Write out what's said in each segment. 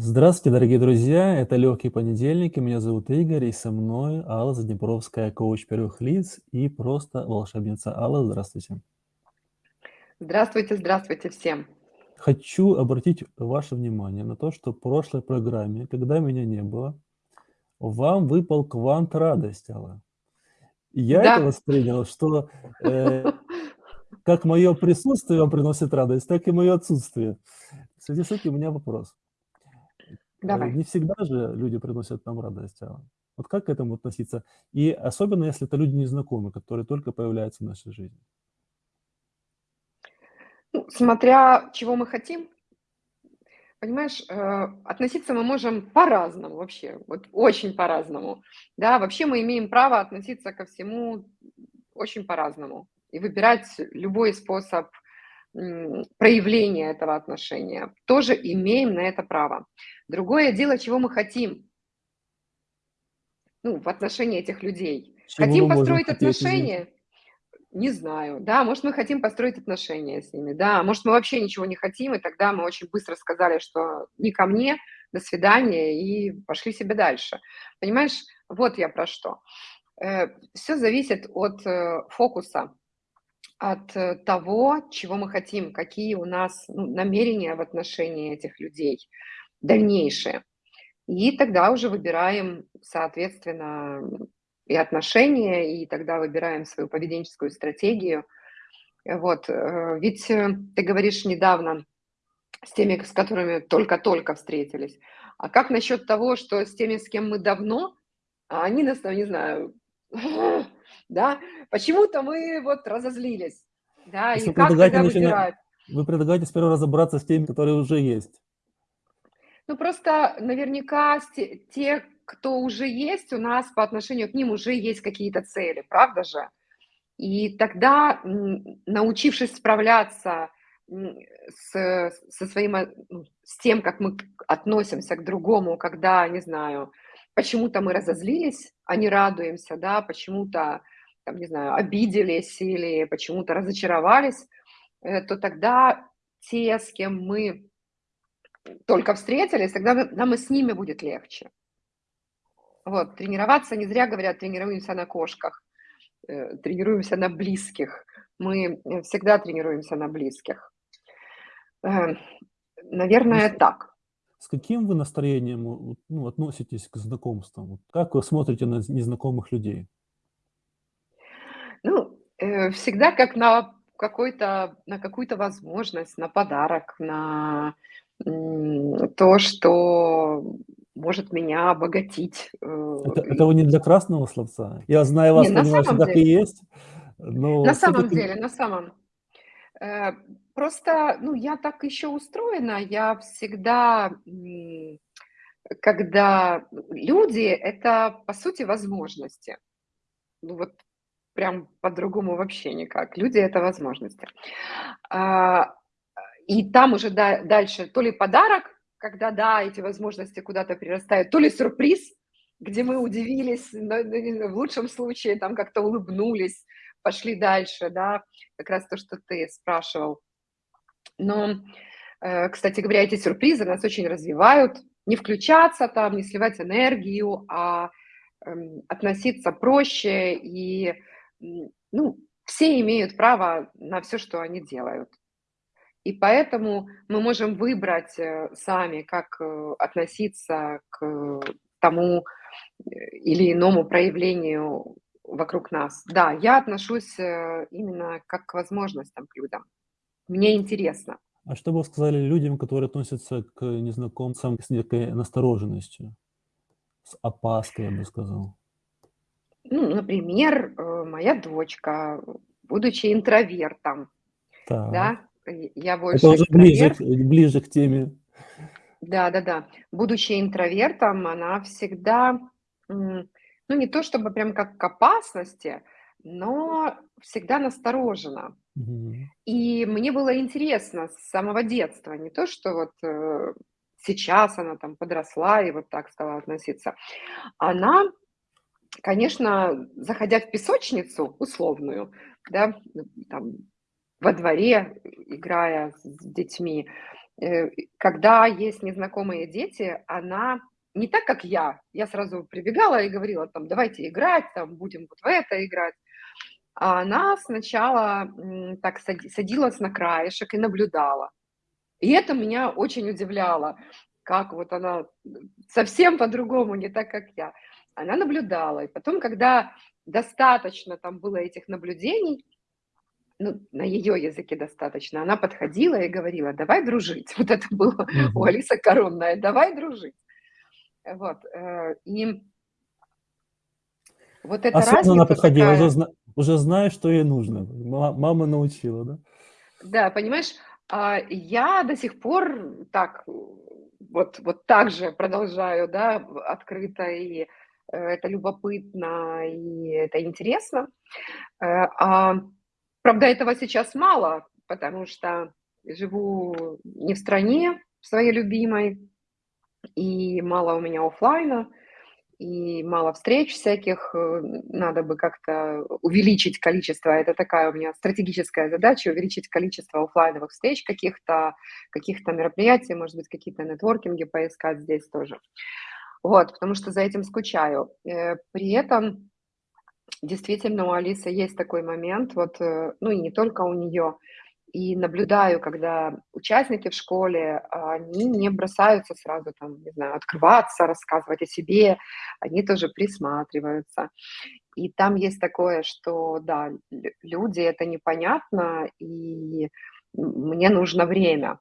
Здравствуйте, дорогие друзья! Это «Легкий понедельник», и меня зовут Игорь, и со мной Алла Заднепровская, коуч первых лиц и просто волшебница. Алла, здравствуйте! Здравствуйте, здравствуйте всем! Хочу обратить ваше внимание на то, что в прошлой программе, когда меня не было, вам выпал квант радости, Алла. Я это Да. воспринял, что, э, как моё присутствие вам приносит радость, так и моё отсутствие. В связи с этим у меня вопрос. Э, Давай. не всегда же люди приносят нам радость, Алла. Вот как к этому относиться? И особенно, если это люди незнакомые, которые только появляются в нашей жизни. Ну, смотря чего мы хотим. Понимаешь, э, относиться мы можем по-разному вообще, вот очень по-разному. Да, вообще мы имеем право относиться ко всему очень по-разному и выбирать любой способ, проявления этого отношения. Тоже имеем на это право. Другое дело, чего мы хотим. Ну, в отношении этих людей. Чего Хотим построить отношения? Не знаю. Да, может, мы хотим построить отношения с ними, да, может, мы вообще ничего не хотим, и тогда мы очень быстро сказали, что не ко мне, до свидания, и пошли себе дальше. Понимаешь, вот я про что. Э, всё зависит от, э, фокуса, от того, чего мы хотим, какие у нас, ну, намерения в отношении этих людей дальнейшие. И тогда уже выбираем, соответственно, и отношения, и тогда выбираем свою поведенческую стратегию. Вот, э, ведь, ты говоришь, недавно с теми, с которыми только-только встретились. А как насчёт того, что с теми, с кем мы давно, а они нас там, не знаю, да, почему-то мы вот разозлились, да, и вы как тогда выбирать? вы предлагаете сперва разобраться с теми, которые уже есть? Ну, просто наверняка те кто уже есть, у нас по отношению к ним уже есть какие-то цели, правда же? И тогда, научившись справляться, с со своим, а, ну, с тем, как мы относимся к другому, когда, не знаю, почему-то мы разозлились, а не радуемся, да, почему-то там, не знаю, обиделись или почему-то разочаровались, э, то тогда те, с кем мы только встретились, тогда нам и с ними будет легче. Вот, тренироваться не зря говорят: "Тренируемся на кошках", э, тренируемся на близких. Мы, э, всегда тренируемся на близких. Ну, наверное, с так. с каким вы настроением, ну, относитесь к знакомствам? Как вы смотрите на незнакомых людей? Ну, э, всегда как на какой-то на какую-то возможность, на подарок, на, м, то, что может меня обогатить, э, Это это вы не для красного словца? Я, зная Не, вас, на понимаю, что самом так и деле. есть, но На самом деле, на самом. Э, просто, ну, я так ещё устроена, я всегда, м, когда люди- это, по сути, возможности. Ну, вот прям по-другому вообще никак. Люди- это возможности. А, и там уже да дальше то ли подарок, когда, да, эти возможности куда-то перерастают, то ли сюрприз, где мы удивились, в лучшем случае там как-то улыбнулись, пошли дальше, да. Как раз то, что ты спрашивал. Но, э, кстати говоря, эти сюрпризы нас очень развивают. Не включаться там, не сливать энергию, а, эм, относиться проще. И, ну, все имеют право на всё, что они делают. И поэтому мы можем выбрать, э, сами, как, э, относиться к тому, э, или иному проявлению вокруг нас. Да, я отношусь, именно как к возможностям, к людям. Мне интересно. А что бы вы сказали людям, которые относятся к незнакомцам с некой настороженностью, с опаской, я бы сказал? Ну, например, э, моя дочка, будучи интровертом, Так. да, я Это больше уже ближе ближе к теме. Да-да-да. Будучи интровертом, она всегда, ну, не то чтобы прям как к опасности, но всегда насторожена. Мгм. И мне было интересно с самого детства, не то что вот, э, сейчас она там подросла и вот так стала относиться. Она, конечно, заходя в песочницу условную, да, там во дворе, играя с детьми, э, когда есть незнакомые дети, она не так, как я. Я сразу прибегала и говорила, там, давайте играть, там, будем вот в это играть. А она сначала так садилась на краешек и наблюдала. И это меня очень удивляло, как вот она совсем по-другому, не так, как я. Она наблюдала. И потом, когда достаточно там было этих наблюдений, ну, на ее языке достаточно, она подходила и говорила, давай дружить. Вот это было у Алисы Коронная, давай дружить. Вот. Э, и вот это Осознанно она подходила, такая... уже, уже зная, что ей нужно. Мама научила, да? Да, понимаешь, а я до сих пор так, вот, вот так же продолжаю, да, открыто, и это любопытно, и это интересно. Э, а, правда, этого сейчас мало, потому что живу не в стране своей любимой, и мало у меня офлайна, и мало встреч всяких, э, надо бы как-то увеличить количество, это такая у меня стратегическая задача, увеличить количество офлайновых встреч каких-то, каких-то мероприятий, может быть, какие-то нетворкинги поискать здесь тоже. Вот, потому что за этим скучаю. Э, при этом действительно у Алисы есть такой момент, вот, э, ну и не только у нее, и наблюдаю, когда участники в школе, они не бросаются сразу там, не знаю, открываться, рассказывать о себе, они тоже присматриваются. И там есть такое, что, да, люди, это непонятно, и мне нужно время.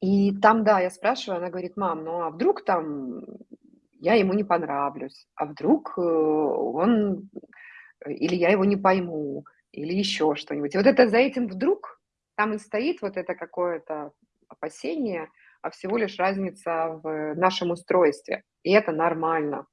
И там, да, я спрашиваю, она говорит, мам, ну а вдруг там я ему не понравлюсь, а вдруг э, он, или я его не пойму, или еще что-нибудь. И вот это за этим вдруг там и стоит вот это какое-то опасение, а всего лишь разница в нашем устройстве. И это нормально.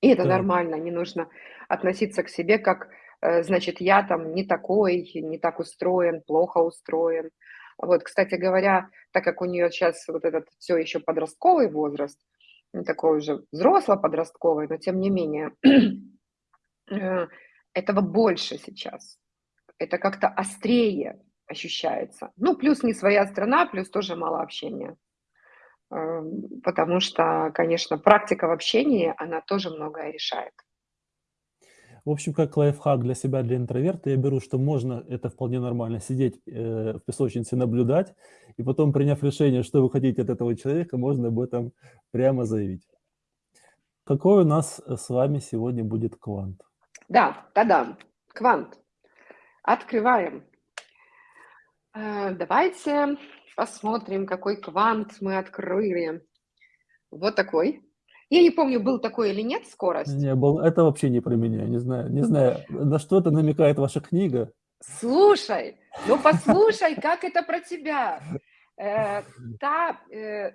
И это да. нормально, не нужно относиться к себе как, э, значит, я там не такой, не так устроен, плохо устроен. Вот, кстати говоря, так как у нее сейчас вот этот все еще подростковый возраст, не такой уже взрослый подростковый, но тем не менее, э, этого больше сейчас. Это как-то острее ощущается. Ну, плюс не своя страна, плюс тоже мало общения. Эм, потому что, конечно, практика в общении, она тоже многое решает. В общем, как лайфхак для себя, для интроверта, я беру, что можно, это вполне нормально, сидеть э, в песочнице, наблюдать, и потом, приняв решение, что вы хотите от этого человека, можно об этом прямо заявить. Какой у нас с вами сегодня будет квант? Да, да-да, квант. Открываем. Э, давайте посмотрим, какой квант мы открыли. Вот такой. Я не помню, был такой или нет скорость. Не был. Это вообще не про меня. Не знаю, не знаю, на что это намекает ваша книга. Слушай, ну послушай, как это про тебя. Э, та э,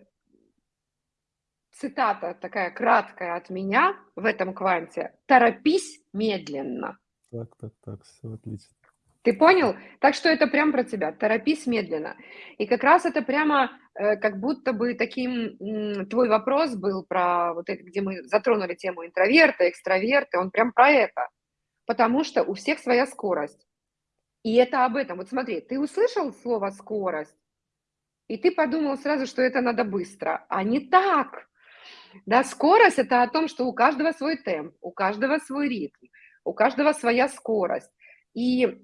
цитата такая краткая от меня в этом кванте. Торопись медленно. Так, так, так, все отлично. Ты понял? Так что это прям про тебя. Торопись медленно. И как раз это прямо э, как будто бы таким твой вопрос был про вот это, где мы затронули тему интроверта, экстраверта, он прям про это. Потому что у всех своя скорость. И это об этом. Вот смотри, ты услышал слово скорость, и ты подумал сразу, что это надо быстро. А не так. Да, скорость – это о том, что у каждого свой темп, у каждого свой ритм, у каждого своя скорость. И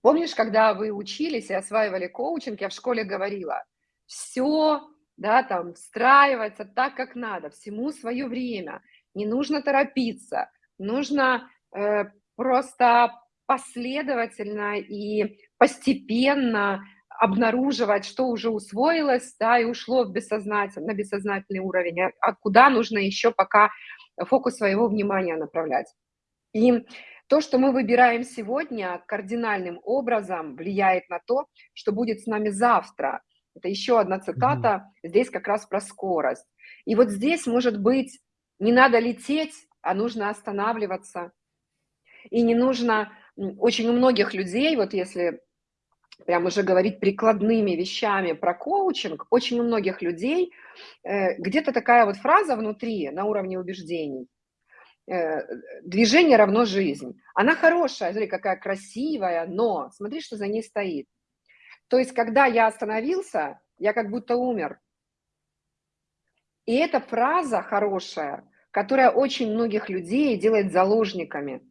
помнишь, когда вы учились и осваивали коучинг, я в школе говорила, все, да, там, встраивается так, как надо, всему свое время, не нужно торопиться, нужно э, просто последовательно и постепенно обнаруживать, что уже усвоилось, да, и ушло в бессознательный, на бессознательный уровень, а, а куда нужно еще пока фокус своего внимания направлять. И то, что мы выбираем сегодня, кардинальным образом влияет на то, что будет с нами завтра. Это еще одна цитата, mm-hmm. здесь как раз про скорость. И вот здесь, может быть, не надо лететь, а нужно останавливаться. И не нужно, очень у многих людей, вот если прям уже говорить прикладными вещами про коучинг, очень у многих людей э, где-то такая вот фраза внутри на уровне убеждений. Э, движение равно жизнь. Она хорошая, смотри, какая красивая, но смотри, что за ней стоит. То есть, когда я остановился, я как будто умер. И эта фраза хорошая, которая очень многих людей делает заложниками.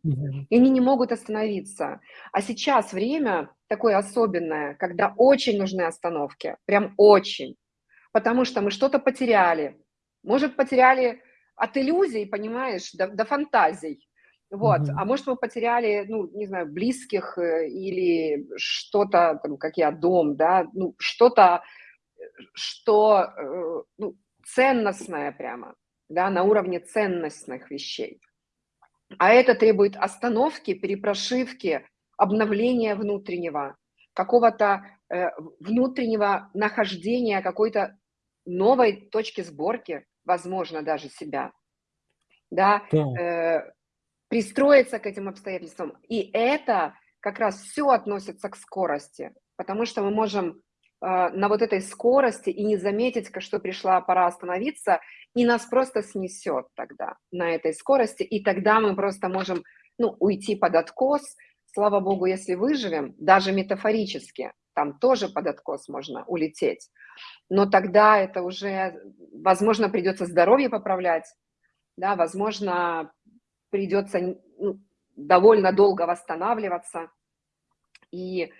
И они не могут остановиться. А сейчас время такое особенное, когда очень нужны остановки, прям очень. Потому что мы что-то потеряли. Может, потеряли от иллюзий, понимаешь, до, до фантазий. Вот. Мгм. А может, мы потеряли, ну, не знаю, близких э, или что-то, там, как я, дом, да, ну, что-то, что, э, ну, ценностное прямо, да, на уровне ценностных вещей. А это требует остановки, перепрошивки, обновления внутреннего, какого-то э, внутреннего нахождения какой-то новой точки сборки, возможно, даже себя, да, Так. э, пристроиться к этим обстоятельствам. И это как раз все относится к скорости, потому что мы можем э, на вот этой скорости и не заметить, что пришла пора остановиться, и нас просто снесет тогда на этой скорости, и тогда мы просто можем ну, уйти под откос. Слава богу, если выживем, даже метафорически, там тоже под откос можно улететь. Но тогда это уже, возможно, придется здоровье поправлять, да, возможно, придется ну, довольно долго восстанавливаться. И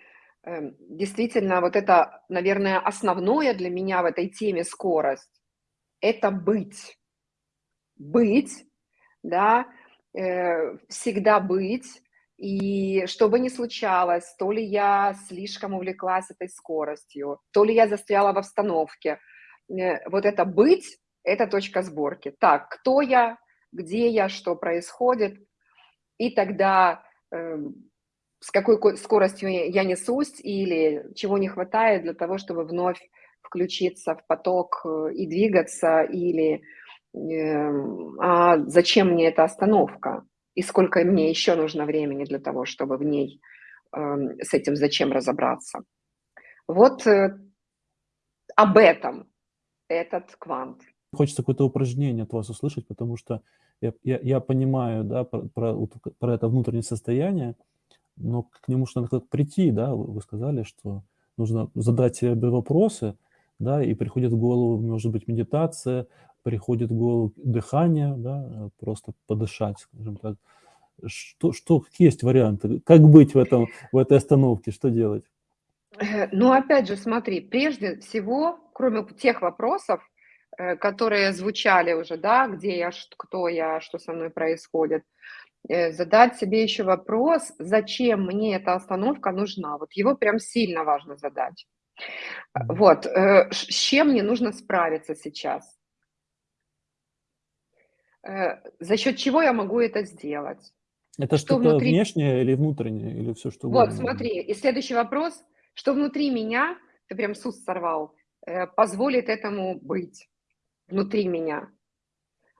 э, действительно, вот это, наверное, основное для меня в этой теме скорость – это быть. Быть, да, э, всегда быть. И что бы ни случалось, то ли я слишком увлеклась этой скоростью, то ли я застряла в обстановке, э, вот это быть – это точка сборки. Так, кто я, где я, что происходит, и тогда э, с какой скоростью я несусь или чего не хватает для того, чтобы вновь включиться в поток э, и двигаться, или э, а зачем мне эта остановка, и сколько мне еще нужно времени для того, чтобы в ней э, с этим зачем разобраться. Вот э, об этом этот квант. Хочется какое-то упражнение от вас услышать, потому что я, я, я понимаю, да, про, про, про это внутреннее состояние, но к нему же надо прийти, да, вы сказали, что нужно задать себе вопросы, да, и приходит в голову, может быть, медитация, приходит в голову дыхание, да, просто подышать, скажем так. Что, что, какие есть варианты? Как быть в, этом, в этой остановке? Что делать? Э, ну, опять же, смотри, прежде всего, кроме тех вопросов, Э, которые звучали уже, да, где я, кто я, что со мной происходит, э, задать себе еще вопрос, зачем мне эта остановка нужна. Вот его прям сильно важно задать. Вот, э, с чем мне нужно справиться сейчас? За счет чего я могу это сделать? Это что что-то внутри... внешнее или внутреннее, или все что угодно? Вот, смотри, и следующий вопрос, что внутри меня, ты прям сус сорвал, позволит этому быть внутри меня,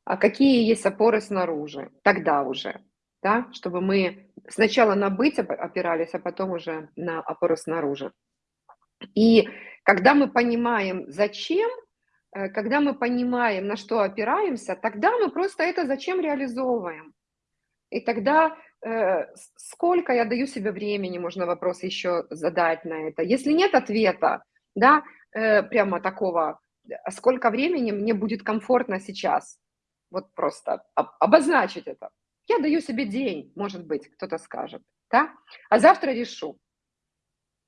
а какие есть опоры снаружи, тогда уже, да, чтобы мы сначала на быть опирались, а потом уже на опоры снаружи. И когда мы понимаем, зачем, э, когда мы понимаем, на что опираемся, тогда мы просто это зачем реализовываем. И тогда э, сколько я даю себе времени, можно вопрос еще задать на это. Если нет ответа, да, э, прямо такого а сколько времени мне будет комфортно сейчас. Вот просто обозначить это. Я даю себе день, может быть, кто-то скажет, да? А завтра решу.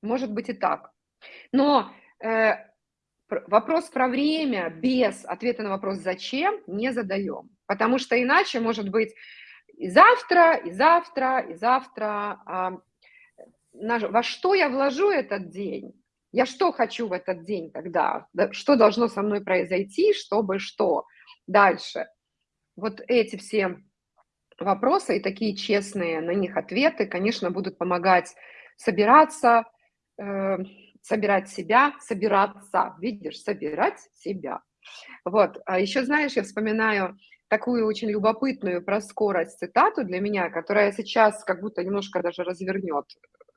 Может быть и так. Но э, вопрос про время без ответа на вопрос «зачем» не задаем. Потому что иначе может быть и завтра, и завтра, и завтра. А, на, во что я вложу этот день? Я что хочу в этот день тогда? Что должно со мной произойти, чтобы что? Дальше. Вот эти все вопросы и такие честные на них ответы, конечно, будут помогать собираться, э, собирать себя, собираться, видишь, собирать себя. Вот, а еще, знаешь, я вспоминаю такую очень любопытную про скорость цитату для меня, которая сейчас как будто немножко даже развернет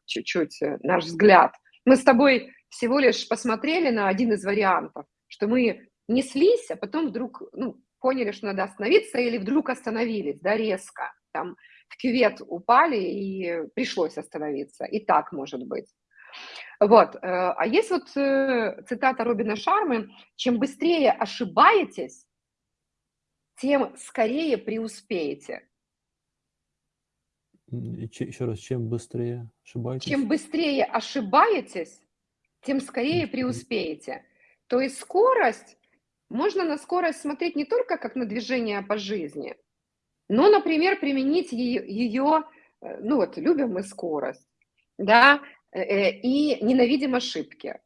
чуть-чуть э, наш взгляд. Мы с тобой всего лишь посмотрели на один из вариантов, что мы неслись, а потом вдруг ну, поняли, что надо остановиться, или вдруг остановились, да, резко, там в кювет упали и пришлось остановиться. И так может быть. Вот, э, а есть вот э, цитата Робина Шармы: "Чем быстрее ошибаетесь, тем скорее преуспеете". Еще раз, чем быстрее ошибаетесь? Чем быстрее ошибаетесь, тем скорее преуспеете. То есть скорость можно на скорость смотреть не только как на движение по жизни, но, например, применить ее, э, ну вот, любим мы скорость, да, и ненавидим ошибки.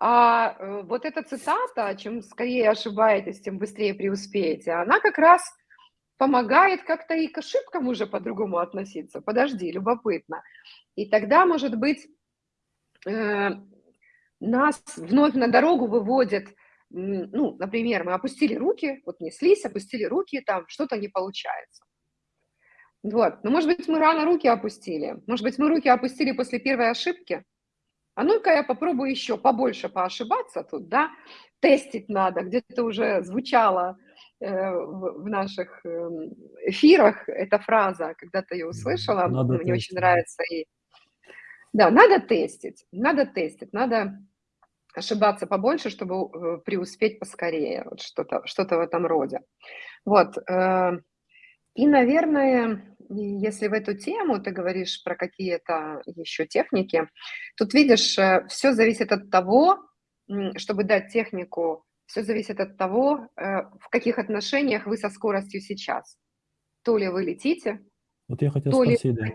А вот эта цитата, чем скорее ошибаетесь, тем быстрее преуспеете, она как раз помогает как-то и к ошибкам уже по-другому относиться. Подожди, любопытно. И тогда, может быть, нас вновь на дорогу выводит ну, например, мы опустили руки, вот неслись, опустили руки, там что-то не получается. Вот, ну, может быть, мы рано руки опустили, может быть, мы руки опустили после первой ошибки, а ну-ка я попробую еще побольше поошибаться тут, да, тестить надо, где-то уже звучала э, в, в наших э, эфирах эта фраза, когда-то ее услышала, надо мне тестить. очень нравится. И... Да, надо тестить, надо тестить, надо ошибаться побольше, чтобы э, преуспеть поскорее, вот что-то что в этом роде. Вот. Э, и, наверное, если в эту тему ты говоришь про какие-то еще техники, тут видишь, э, все зависит от того, чтобы дать технику, все зависит от того, в каких отношениях вы со скоростью сейчас. То ли вы летите, вот я хотел то спросить, ли да.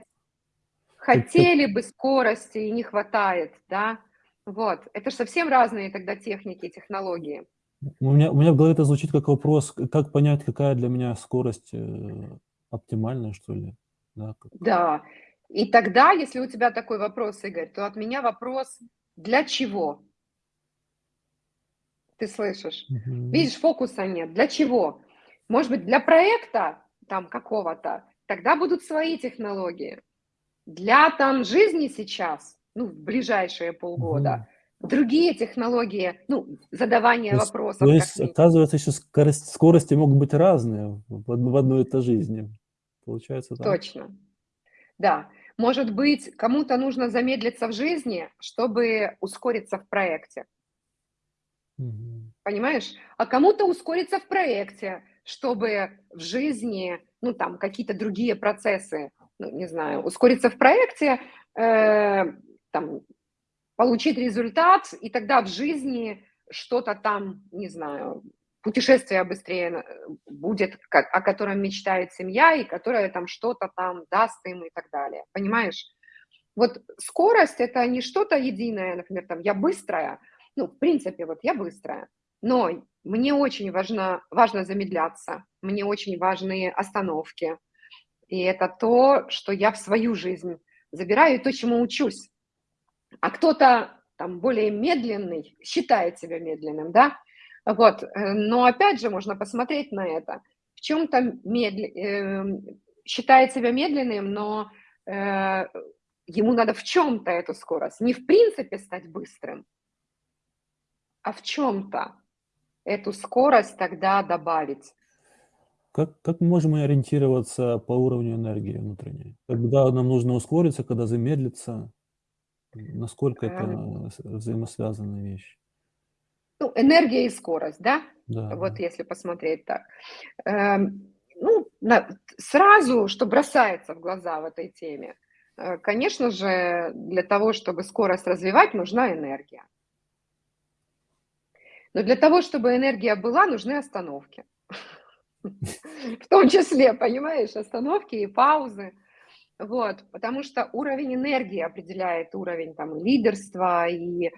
хотели бы скорости и не хватает, да, вот. Это же совсем разные тогда техники, технологии. У меня, у меня в голове это звучит как вопрос, как понять, какая для меня скорость оптимальная, что ли? Да, как... да. И тогда, если у тебя такой вопрос, Игорь, то от меня вопрос, для чего? Ты слышишь? Угу. Видишь, фокуса нет. Для чего? Может быть, для проекта там какого-то, тогда будут свои технологии. Для там жизни сейчас ну, в ближайшие полгода. Угу. Другие технологии, ну, задавание то есть, вопросов. То есть, оказывается, еще скорость, скорости могут быть разные в, в одной и той жизни. Получается так? Точно. Да. Может быть, кому-то нужно замедлиться в жизни, чтобы ускориться в проекте. Угу. Понимаешь? А кому-то ускориться в проекте, чтобы в жизни, ну, там, какие-то другие процессы, ну, не знаю, ускориться в проекте, э, там, получить результат, и тогда в жизни что-то там, не знаю, путешествие быстрее будет, о котором мечтает семья, и которое там что-то там даст им и так далее. Понимаешь? Вот скорость – это не что-то единое, например, там, я быстрая, ну, в принципе, вот я быстрая, но мне очень важно, важно замедляться, мне очень важны остановки, и это то, что я в свою жизнь забираю, и то, чему учусь. А кто-то там более медленный, считает себя медленным, да, вот, э, но опять же можно посмотреть на это. В чем-то медли... э, считает себя медленным, но э, ему надо в чем-то эту скорость, не в принципе стать быстрым, а в чем-то эту скорость тогда добавить. Как, как можем мы ориентироваться по уровню энергии внутренней? Когда нам нужно ускориться, когда замедлиться? Насколько это Эм. взаимосвязанная вещь? Ну, энергия и скорость, да? Да. Вот если посмотреть так. Эм, ну, сразу, что бросается в глаза в этой теме, э, конечно же, для того, чтобы скорость развивать, нужна энергия. Но для того, чтобы энергия была, нужны остановки. В том числе, понимаешь, остановки и паузы. Вот, потому что уровень энергии определяет уровень там лидерства и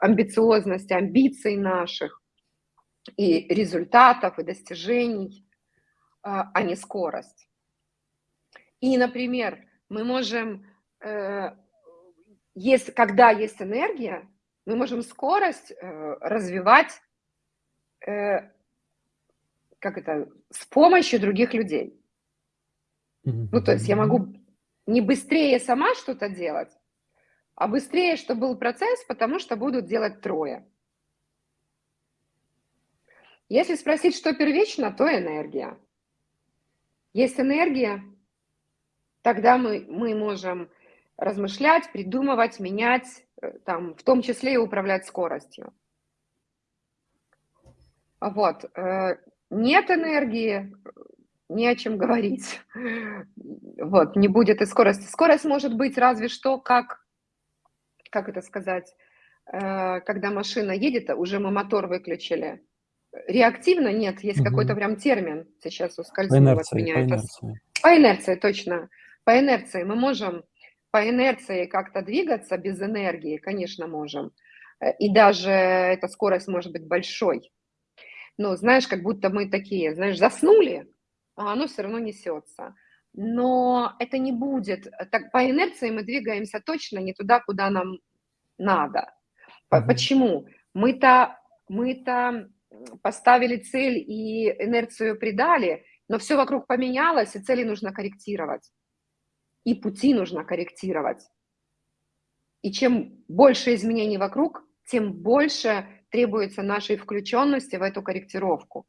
амбициозности, амбиций наших, и результатов, и достижений, э, а не скорость. И, например, мы можем, э, есть, когда есть энергия, мы можем скорость э, развивать э, как это, с помощью других людей. Ну, то есть я могу не быстрее сама что-то делать, а быстрее, чтобы был процесс, потому что будут делать трое. Если спросить, что первично, то энергия. Есть энергия, тогда мы, мы можем размышлять, придумывать, менять, э, там, в том числе и управлять скоростью. Вот. Э, нет энергии, не о чем говорить. Вот, не будет и скорости. Скорость может быть разве что как, как это сказать, э, когда машина едет, уже мы мотор выключили. Реактивно нет, есть угу. какой-то прям термин, сейчас ускользнул от меня. По инерции. по инерции, точно. По инерции мы можем по инерции как-то двигаться без энергии, конечно, можем. Э, и даже эта скорость может быть большой. Но знаешь, как будто мы такие, знаешь, заснули, а оно все равно несется. Но это не будет, так по инерции мы двигаемся точно не туда, куда нам надо. Почему? Мы-то мы-то поставили цель и инерцию придали, но все вокруг поменялось, и цели нужно корректировать. И пути нужно корректировать. И чем больше изменений вокруг, тем больше требуется нашей включенности в эту корректировку.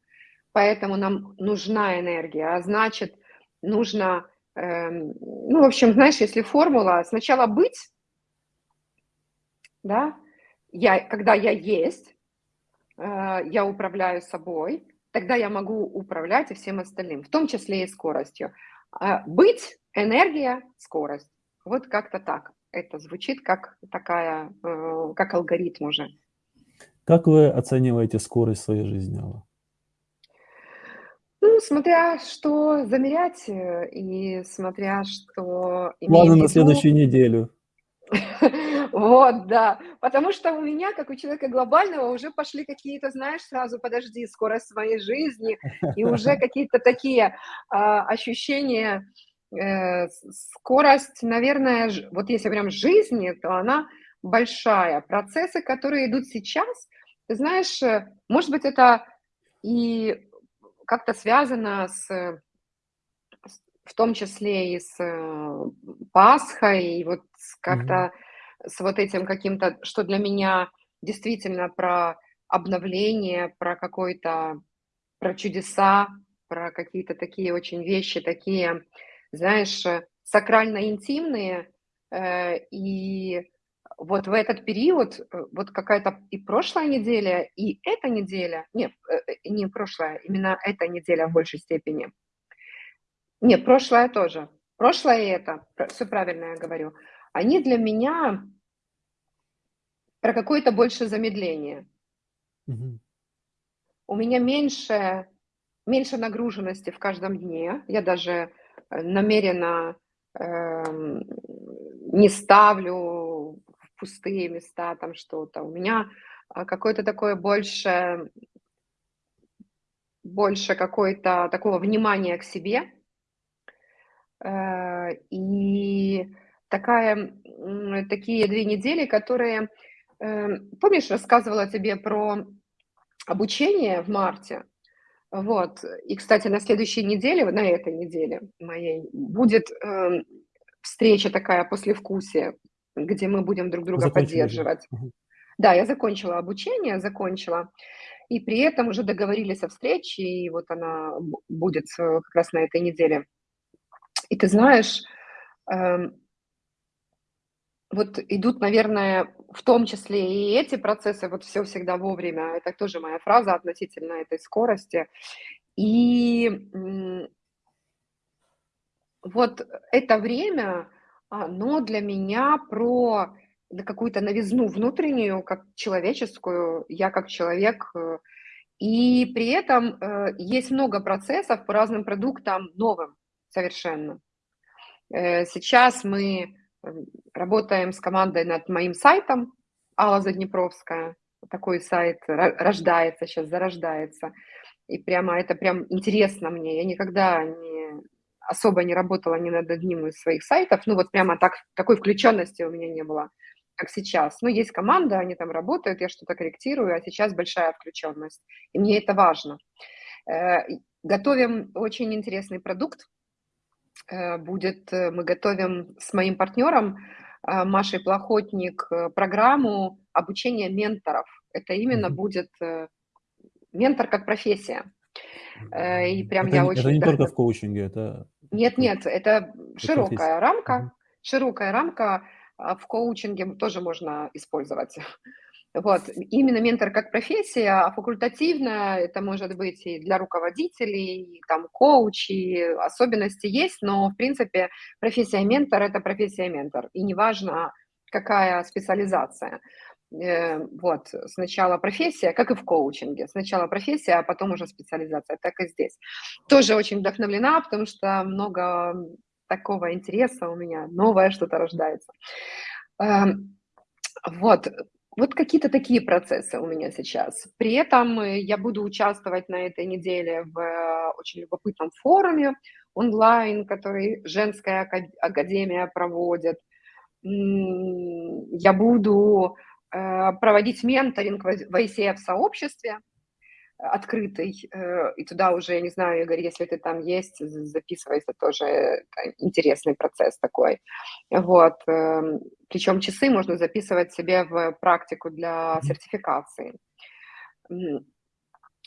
Поэтому нам нужна энергия, а значит, нужно, э, ну, в общем, знаешь, если формула сначала быть, да, я, когда я есть, э, я управляю собой, тогда я могу управлять и всем остальным, в том числе и скоростью. Э, быть, энергия, скорость. Вот как-то так. Это звучит как такая, э, как алгоритм уже. Как вы оцениваете скорость своей жизни, Алла? Ну, смотря что замерять, э, и смотря что Планы на следующую неделю. Вот, да. Потому что у меня, как у человека глобального, уже пошли какие-то, знаешь, сразу, подожди, скорость своей жизни, и уже какие-то такие а, ощущения, э, скорость, наверное, вот если прям жизни, то она большая. Процессы, которые идут сейчас, ты знаешь, э, может быть, это и как-то связано с, в том числе и с э, Пасхой, и вот как-то mm-hmm. с вот этим каким-то, что для меня действительно про обновление, про какой-то, про чудеса, про какие-то такие очень вещи, такие, знаешь, сакрально-интимные, э, и вот в этот период, э, вот какая-то и прошлая неделя, и эта неделя, нет, э, э, не прошлая, именно эта неделя в большей степени. Нет, прошлая тоже. Прошлое и это, все правильно я говорю. Они для меня про какое-то больше замедление. Угу. У меня меньше, меньше нагруженности в каждом дне. Я даже намеренно э, не ставлю пустые места, там что-то. У меня а, какое-то такое больше, больше какое-то такого внимания к себе. Э, и такая, такие две недели, которые... Э, помнишь, рассказывала тебе про обучение в марте? Вот. И, кстати, на следующей неделе, на этой неделе моей, будет э, встреча такая послевкусие где мы будем друг друга Закончили. поддерживать. Угу. Да, я закончила обучение, закончила. И при этом уже договорились о встрече, и вот она будет как раз на этой неделе. И ты знаешь, э, вот идут, наверное, в том числе и эти процессы, вот все всегда вовремя, это тоже моя фраза относительно этой скорости. И вот это время, оно для меня про какую-то новизну внутреннюю, как человеческую, я как человек. Э, и при этом э, есть много процессов по разным продуктам новым совершенно. Э, сейчас мы работаем с командой над моим сайтом Алла Заднепровская. Такой сайт рождается сейчас, зарождается. И прямо это прям интересно мне. Я никогда не особо не работала ни над одним из своих сайтов, ну вот прямо так, такой включенности у меня не было, как сейчас. Ну, есть команда, они там работают, я что-то корректирую, а сейчас большая включенность, и мне это важно. Э, готовим очень интересный продукт, э, будет, э, мы готовим с моим партнером Машей Плохотник программу обучения менторов. Это именно будет ментор как профессия. И прям это, я очень... Это не только в коучинге, это нет, нет, это широкая рамка, широкая рамка а, в коучинге тоже можно использовать. Вот. Именно ментор как профессия, а факультативно это может быть и для руководителей, и там коучи, особенности есть, но в принципе профессия ментор – это профессия ментор, и неважно, какая специализация. Э, вот, сначала профессия, как и в коучинге. Сначала профессия, а потом уже специализация, так и здесь. Тоже очень вдохновлена, потому что много такого интереса у меня, новое что-то рождается. Эм, вот, вот какие-то такие процессы у меня сейчас. При этом э, я буду участвовать на этой неделе в э, очень любопытном форуме онлайн, который женская академия проводит. Я буду проводить менторинг в ICF-сообществе, открытый, э, и туда уже, я не знаю, Игорь, если ты там есть, записывайся, тоже интересный процесс такой. Вот, эм, причем часы можно записывать себе в практику для сертификации.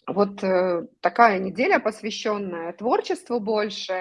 Вот э, такая неделя, посвященная творчеству больше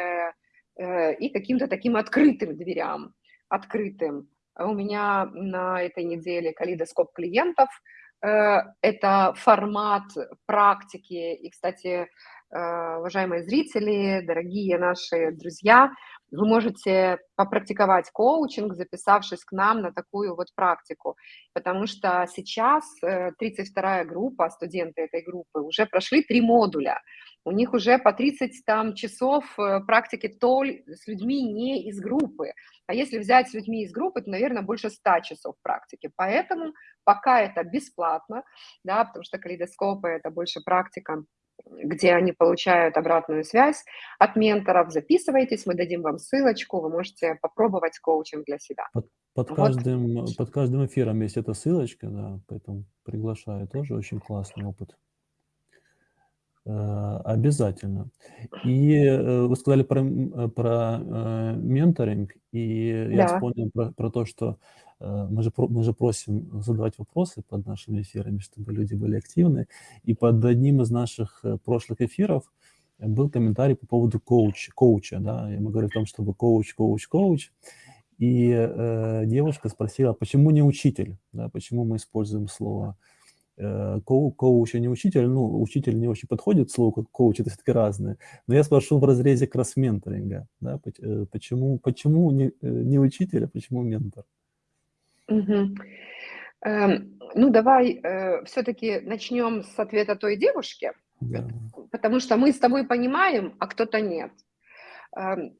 э, и каким-то таким открытым дверям, открытым. У меня на этой неделе калейдоскоп клиентов – Э, это формат практики. И, кстати, э, уважаемые зрители, дорогие наши друзья, вы можете попрактиковать коучинг, записавшись к нам на такую вот практику, потому что сейчас 32-я э, группа, студенты этой группы уже прошли три модуля, у них уже по 30 там часов практики толь с людьми не из группы, а если взять с людьми из группы, то, наверное, больше 100 часов практики, поэтому пока это бесплатно, да, потому что калейдоскопы – это больше практика, где они получают обратную связь от менторов. Записывайтесь, мы дадим вам ссылочку, вы можете попробовать коучинг для себя. Под, под, вот. каждым, под каждым эфиром есть эта ссылочка, да, поэтому приглашаю, тоже очень классный опыт. Э, обязательно. И э, вы сказали про, э, про менторинг, и да. я вспомнил про, про то, что мы же, мы же просим задавать вопросы под нашими эфирами, чтобы люди были активны. И под одним из наших прошлых эфиров был комментарий по поводу коуч, коуча. Да? И мы говорим о том, чтобы коуч, коуч, коуч. И э, девушка спросила, почему не учитель? Да? Почему мы используем слово Э, коу, коуч, а не учитель, ну, учитель не очень подходит слово, как коуч, это все-таки разные. Но я спрошу в разрезе кросс-менторинга, да, э, почему, почему не, э, не учитель, а почему ментор? Угу. Ну, давай э, все-таки начнем с ответа той девушки, да. потому что мы с тобой понимаем, а кто-то нет. Эм,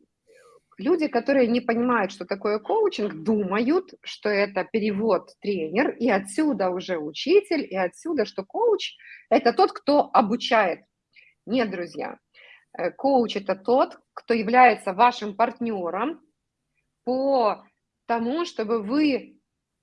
Люди, которые не понимают, что такое коучинг, думают, что это перевод тренер, и отсюда уже учитель, и отсюда, что коуч – это тот, кто обучает. Нет, друзья, э, коуч – это тот, кто является вашим партнером по тому, чтобы вы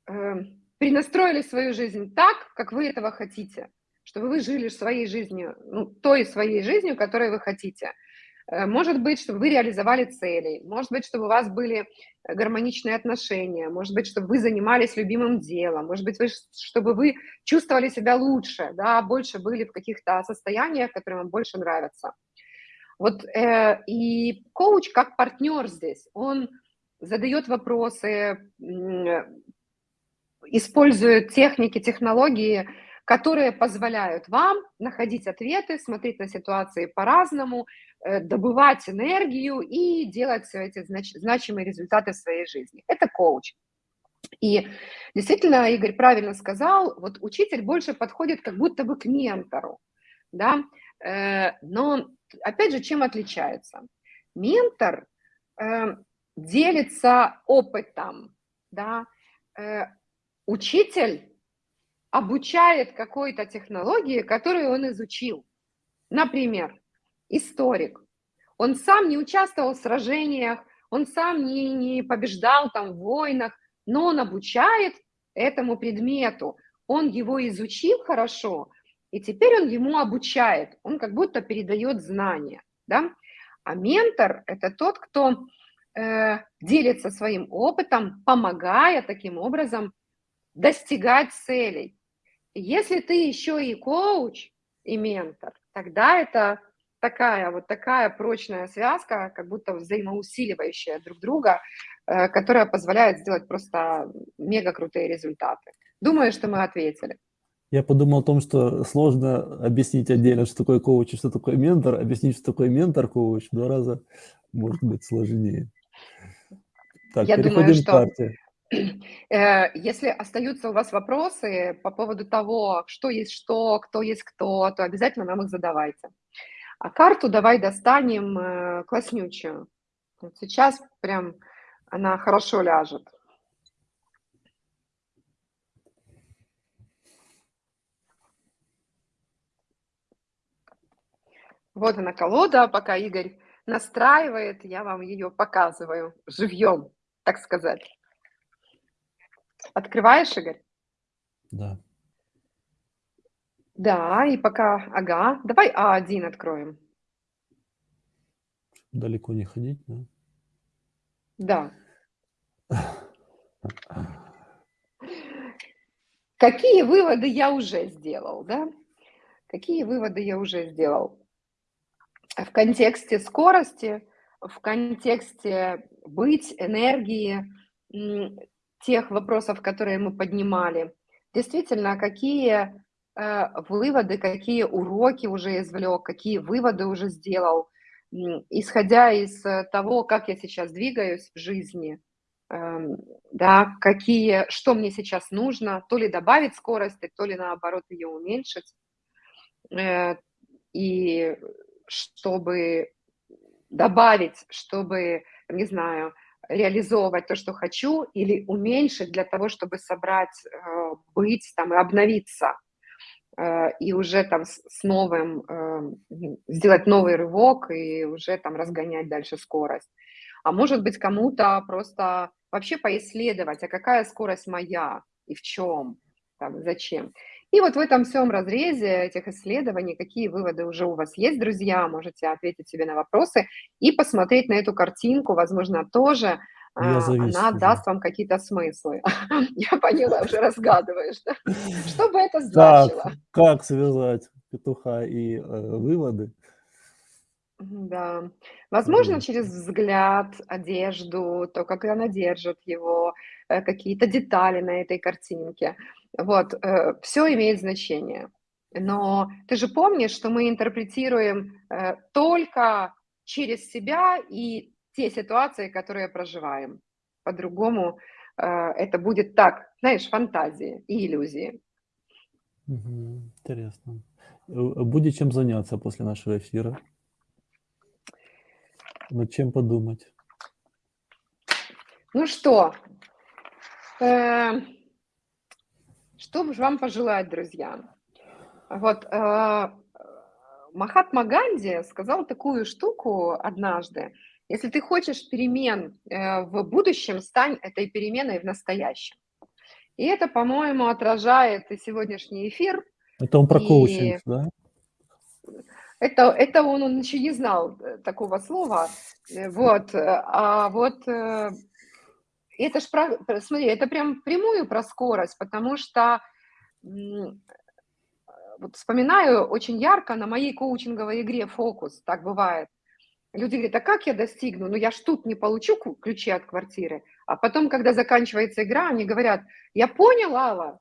э, перенастроили свою жизнь так, как вы этого хотите, чтобы вы жили своей жизнью, ну, той своей жизнью, которой вы хотите – Э, может быть, чтобы вы реализовали цели, может быть, чтобы у вас были гармоничные отношения, может быть, чтобы вы занимались любимым делом, может быть, вы, чтобы вы чувствовали себя лучше, да, больше были в каких-то состояниях, которые вам больше нравятся. Вот э, и коуч как партнер здесь, он задает вопросы, использует техники, технологии, которые позволяют вам находить ответы, смотреть на ситуации по-разному, э, добывать энергию и делать все эти знач значимые результаты в своей жизни. Это коуч. И действительно, Игорь правильно сказал, вот учитель больше подходит как будто бы к ментору, да, э, но опять же, чем отличается? Ментор э, делится опытом, да, учитель обучает какой-то технологии, которую он изучил. Например, историк. Он сам не участвовал в сражениях, он сам не, не побеждал там в войнах, но он обучает этому предмету. Он его изучил хорошо, и теперь он ему обучает. Он как будто передает знания. Да? А ментор – это тот, кто э, делится своим опытом, помогая таким образом достигать целей. Если ты еще и коуч, и ментор, тогда это такая вот такая прочная связка, как будто взаимоусиливающая друг друга, э, которая позволяет сделать просто мега крутые результаты. Думаю, что мы ответили. Я подумал о том, что сложно объяснить отдельно, что такое коуч и что такое ментор. Объяснить, что такое ментор-коуч, в два раза может быть сложнее. Так, Я переходим думаю, к что карте. Э, если остаются у вас вопросы по поводу того, что есть что, кто есть кто, то обязательно нам их задавайте. А карту давай достанем э, класснючую. Вот сейчас прям она хорошо ляжет. Вот она колода, пока Игорь настраивает, я вам ее показываю живьем, так сказать. Открываешь, Игорь? Да. Да, и пока, ага, давай А1 откроем. Далеко не ходить, Да. да? Какие выводы я уже сделал, да? Какие выводы я уже сделал? В контексте скорости, в контексте быть, энергии, тех вопросов, которые мы поднимали. Действительно, какие э, выводы, какие уроки уже извлек, какие выводы уже сделал, исходя из того, как я сейчас двигаюсь в жизни, эм, да, какие, что мне сейчас нужно, то ли добавить скорости, то ли наоборот ее уменьшить. Э, и чтобы добавить, чтобы, не знаю, реализовывать то, что хочу, или уменьшить для того, чтобы собрать, э, быть там и обновиться, э, и уже там с, новым, э, сделать новый рывок и уже там разгонять дальше скорость. А может быть кому-то просто вообще поисследовать, а какая скорость моя и в чем, там, зачем. И вот в этом всем разрезе этих исследований, какие выводы уже у вас есть, друзья, можете ответить себе на вопросы и посмотреть на эту картинку, возможно, тоже Я а, завис она уже. даст вам какие-то смыслы. Я поняла, уже разгадываешь, да? Что бы это Так, значило? как связать петуха и э, выводы? Да. Возможно, через взгляд, одежду, то, как она держит его, э, какие-то детали на этой картинке. Вот, все имеет значение. Но ты же помнишь, что мы интерпретируем э, только через себя и те ситуации, которые проживаем. По-другому э, это будет так, знаешь, фантазии и иллюзии. Интересно. Э, Будет чем заняться после нашего эфира? Над чем подумать? Ну что, э, что же вам пожелать, друзья? Вот э, Махатма Ганди сказал такую штуку однажды. Если ты хочешь перемен э, в будущем, стань этой переменой в настоящем. И это, по-моему, отражает и сегодняшний эфир. Это он про И коучинг, да? это, это он, он еще не знал э, такого слова. Э, Вот. э, А вот это ж про, смотри, это прям прямую про скорость, потому что вот вспоминаю очень ярко на моей коучинговой игре «Фокус», так бывает. Люди говорят, а как я достигну? Ну, я ж тут не получу ключи от квартиры. А потом, когда заканчивается игра, они говорят, я понял, Алла,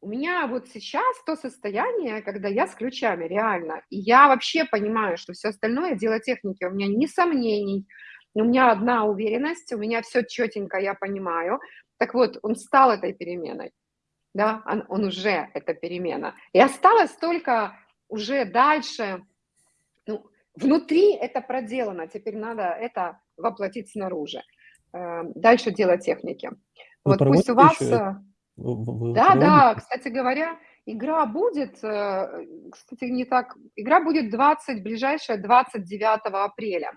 у меня вот сейчас то состояние, когда я с ключами, реально. И я вообще понимаю, что все остальное дело техники. У меня ни сомнений, у меня одна уверенность, у меня все четенько, я понимаю. Так вот, он стал этой переменой, да, он, он уже эта перемена. И осталось только уже дальше, ну, внутри это проделано, теперь надо это воплотить снаружи. Э, Дальше дело техники. Вы Вот пусть у вас... еще э, Вы- да, да, проводите? кстати говоря, игра будет, э, кстати, не так, игра будет 20, ближайшая 29 апреля.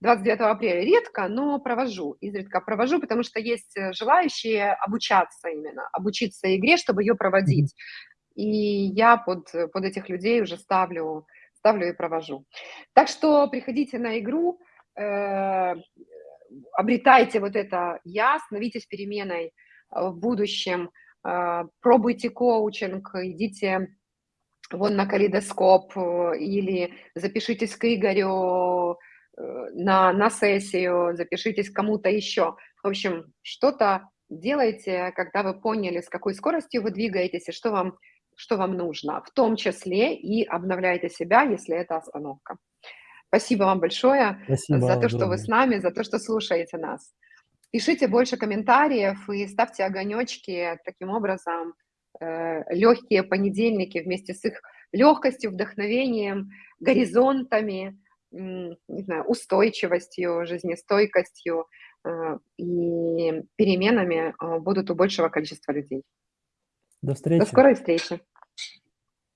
29 апреля редко, но провожу, изредка провожу, потому что есть э, желающие обучаться именно, обучиться игре, чтобы ее проводить. И я под, под этих людей уже ставлю, ставлю и провожу. Так что приходите на игру, э, обретайте вот это «я», становитесь переменой э, в будущем, э, пробуйте коучинг, идите вон на калейдоскоп э, или запишитесь к Игорю на, на сессию, запишитесь кому-то еще. В общем, что-то делайте, когда вы поняли, с какой скоростью вы двигаетесь и что вам, что вам нужно, в том числе и обновляйте себя, если это остановка. Спасибо вам большое Спасибо за то, что вы с нами, за то, что слушаете нас. Пишите больше комментариев и ставьте огонечки. Таким образом, э, легкие понедельники вместе с их легкостью, вдохновением, горизонтами, не знаю, устойчивостью, жизнестойкостью э, и переменами э, будут у большего количества людей. До До встречи. скорой встречи!